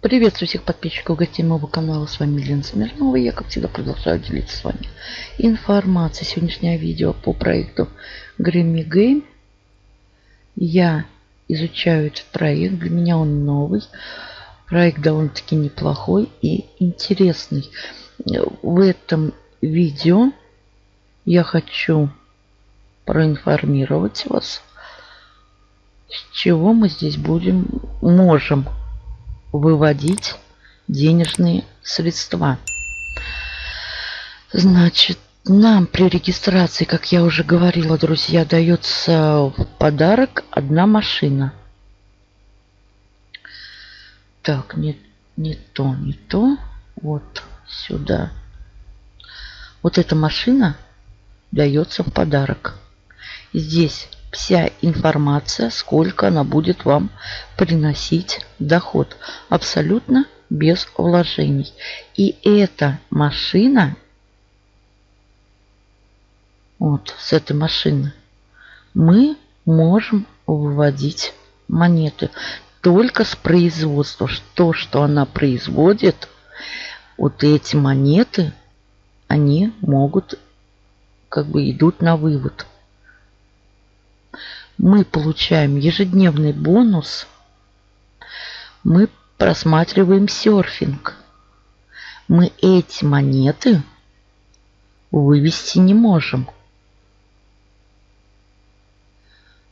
Приветствую всех подписчиков гостей моего канала. С вами Лена Смирнова. Я, как всегда, продолжаю делиться с вами информацией. Сегодняшнее видео по проекту Grammy Game. Я изучаю этот проект. Для меня он новый. Проект довольно-таки неплохой и интересный. В этом видео я хочу проинформировать вас, с чего мы здесь будем, можем выводить денежные средства. Значит, нам при регистрации, как я уже говорила, друзья, дается в подарок одна машина. Так, не, не то, не то. Вот сюда. Вот эта машина дается в подарок. Здесь вся информация, сколько она будет вам приносить доход. Абсолютно без вложений. И эта машина, вот с этой машины, мы можем выводить монеты только с производства. То, что она производит, вот эти монеты, они могут, как бы идут на вывод мы получаем ежедневный бонус, мы просматриваем серфинг. Мы эти монеты вывести не можем.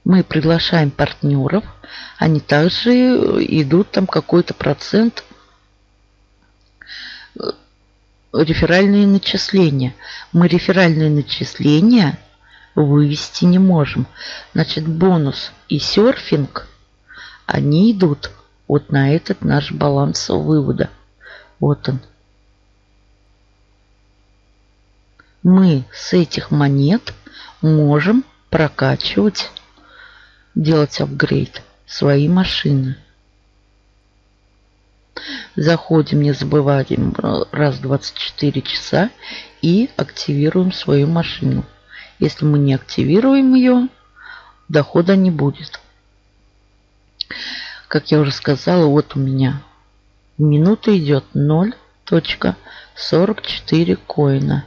Мы приглашаем партнеров, они также идут там какой-то процент э, реферальные начисления. Мы реферальные начисления вывести не можем. Значит, бонус и серфинг, они идут вот на этот наш баланс вывода. Вот он. Мы с этих монет можем прокачивать, делать апгрейд свои машины. Заходим, не забываем раз в 24 часа и активируем свою машину. Если мы не активируем ее, дохода не будет. Как я уже сказала, вот у меня в минуту идет 0.44 коина.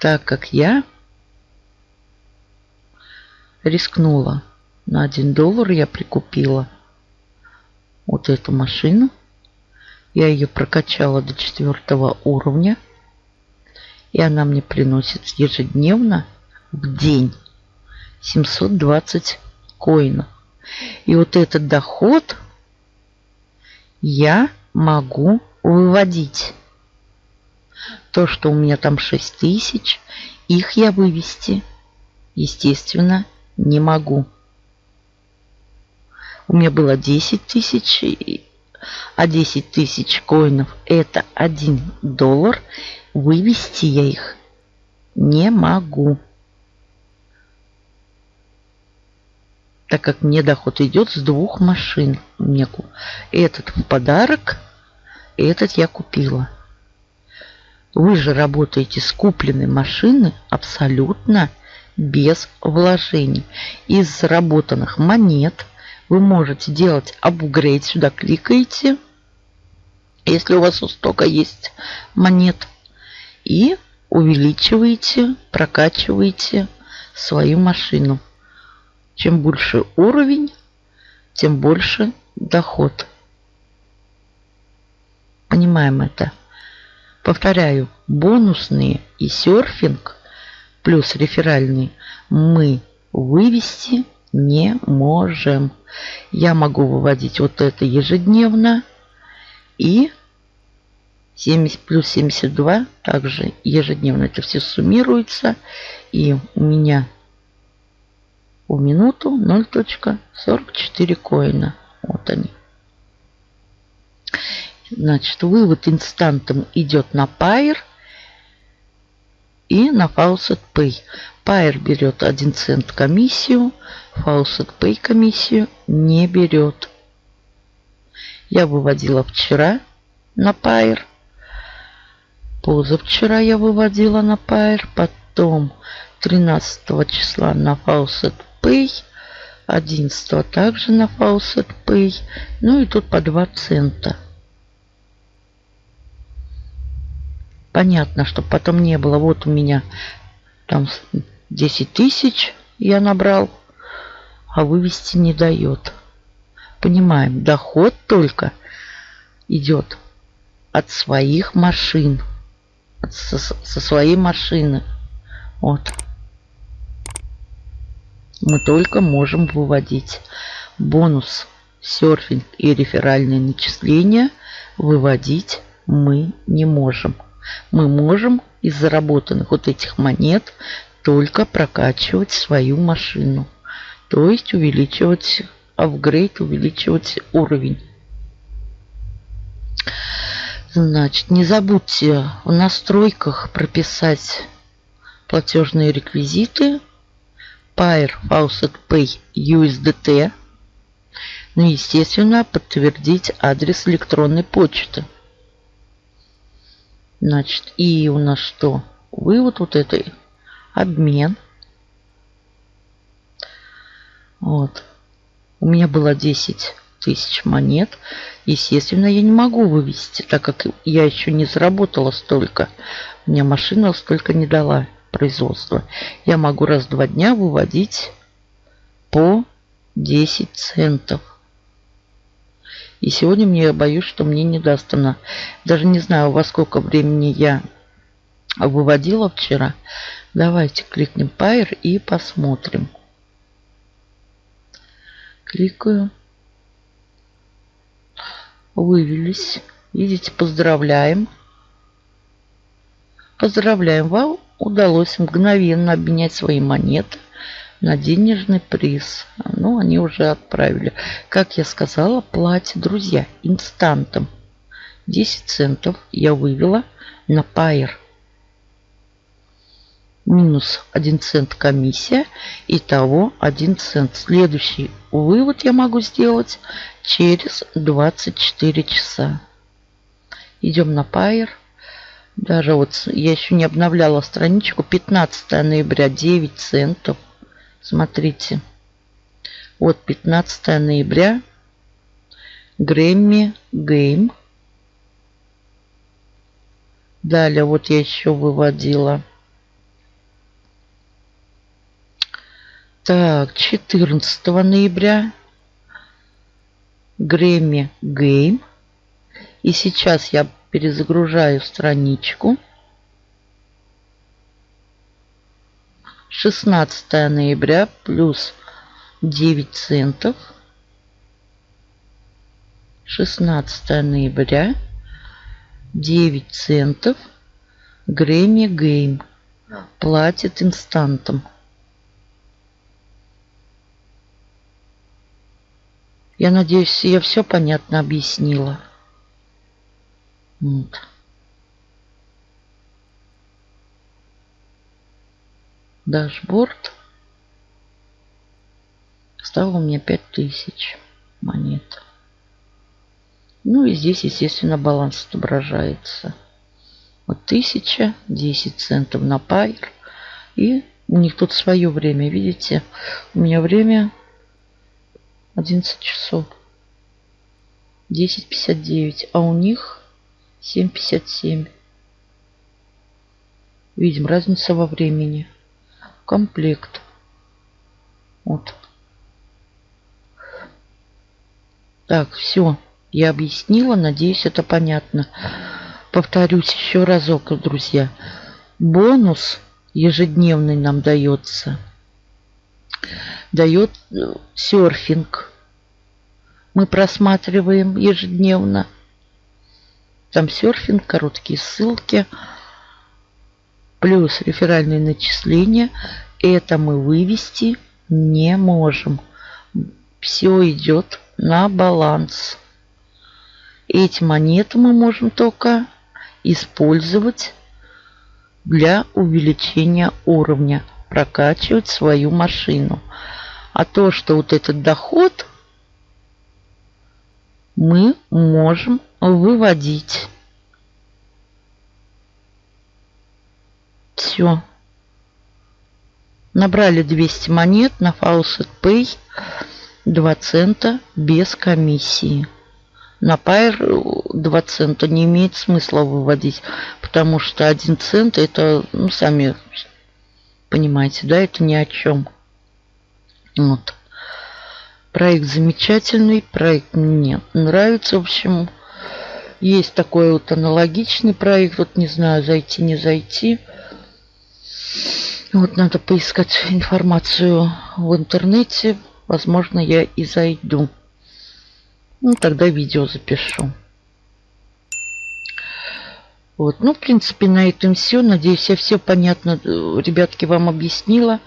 Так как я рискнула на 1 доллар, я прикупила вот эту машину. Я ее прокачала до четвертого уровня. И она мне приносит ежедневно в день 720 коинов. И вот этот доход я могу выводить. То, что у меня там 6 тысяч, их я вывести, естественно, не могу. У меня было 10 тысяч, а 10 тысяч коинов это 1 доллар. Вывести я их не могу. Так как мне доход идет с двух машин. Мне этот в подарок, этот я купила. Вы же работаете с купленной машины абсолютно без вложений. Из заработанных монет вы можете делать апгрейд. Сюда кликаете. Если у вас у есть монет и увеличиваете, прокачиваете свою машину. Чем больше уровень, тем больше доход. Понимаем это. Повторяю, бонусные и серфинг плюс реферальные мы вывести не можем. Я могу выводить вот это ежедневно и 70 плюс 72 также ежедневно это все суммируется. И у меня в минуту 0.44 коина. Вот они. Значит, вывод инстантом идет на Pair и на Faucet Pay. Pair берет 1 цент комиссию, Faucet Pay комиссию не берет. Я выводила вчера на Pair – Позавчера я выводила на Pair, потом 13 числа на Faucet Pay, 11 также на Faucet Pay. Ну и тут по 2 цента. Понятно, чтобы потом не было. Вот у меня там 10 тысяч я набрал, а вывести не дает. Понимаем, доход только идет от своих машин. Со, со своей машины. Вот. Мы только можем выводить бонус, серфинг и реферальные начисления выводить мы не можем. Мы можем из заработанных вот этих монет только прокачивать свою машину. То есть увеличивать апгрейд, увеличивать уровень. Значит, не забудьте в настройках прописать платежные реквизиты Pair Faucet Pay USDT. Ну, естественно, подтвердить адрес электронной почты. Значит, и у нас что? Вывод вот этой обмен. Вот. У меня было 10 тысяч монет. Естественно, я не могу вывести, так как я еще не заработала столько. Мне машина столько не дала производства. Я могу раз в два дня выводить по 10 центов. И сегодня мне боюсь, что мне не даст она. Даже не знаю, во сколько времени я выводила вчера. Давайте кликнем Pair и посмотрим. Кликаю. Вывелись. Видите, поздравляем. Поздравляем, вам удалось мгновенно обменять свои монеты на денежный приз. Ну, они уже отправили. Как я сказала, платье, друзья, инстантом. 10 центов я вывела на Пайер. Минус 1 цент комиссия. Итого 1 цент. Следующий вывод я могу сделать через 24 часа. Идем на Пайер. Даже вот я еще не обновляла страничку. 15 ноября 9 центов. Смотрите. Вот 15 ноября. Грэмми Гейм. Далее вот я еще выводила. Так, 14 ноября. Грэмми Гейм. И сейчас я перезагружаю страничку. 16 ноября плюс 9 центов. 16 ноября 9 центов. Грэмми Гейм. Платит инстантом. Я надеюсь, я все понятно объяснила. Вот. Дашборд. Стало у меня 5000 монет. Ну и здесь, естественно, баланс отображается. Вот 1000, 10 центов на пайр. И у них тут свое время, видите? У меня время 11 часов. 10.59. А у них 7.57. Видим разница во времени. Комплект. Вот. Так, все. Я объяснила. Надеюсь, это понятно. Повторюсь еще разок, друзья. Бонус ежедневный нам дается. Дает э, серфинг. Мы просматриваем ежедневно там серфинг, короткие ссылки, плюс реферальные начисления. Это мы вывести не можем. Все идет на баланс. Эти монеты мы можем только использовать для увеличения уровня, прокачивать свою машину. А то, что вот этот доход мы можем выводить. Все. Набрали 200 монет на Faucet Pay 2 цента без комиссии. На Pair 2 цента не имеет смысла выводить, потому что 1 цент это, ну, сами понимаете, да, это ни о чем. Вот. Проект замечательный, проект мне нравится, в общем. Есть такой вот аналогичный проект, вот не знаю, зайти, не зайти. Вот надо поискать информацию в интернете. Возможно, я и зайду. Ну, тогда видео запишу. Вот, ну, в принципе, на этом все. Надеюсь, я все понятно, ребятки, вам объяснила.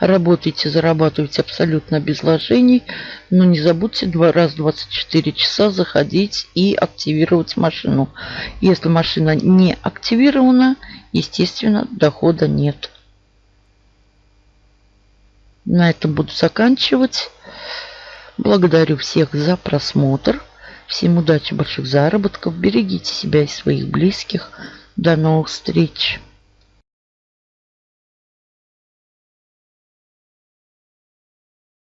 Работайте, зарабатывайте абсолютно без вложений. Но не забудьте два раз 24 часа заходить и активировать машину. Если машина не активирована, естественно, дохода нет. На этом буду заканчивать. Благодарю всех за просмотр. Всем удачи, больших заработков. Берегите себя и своих близких. До новых встреч.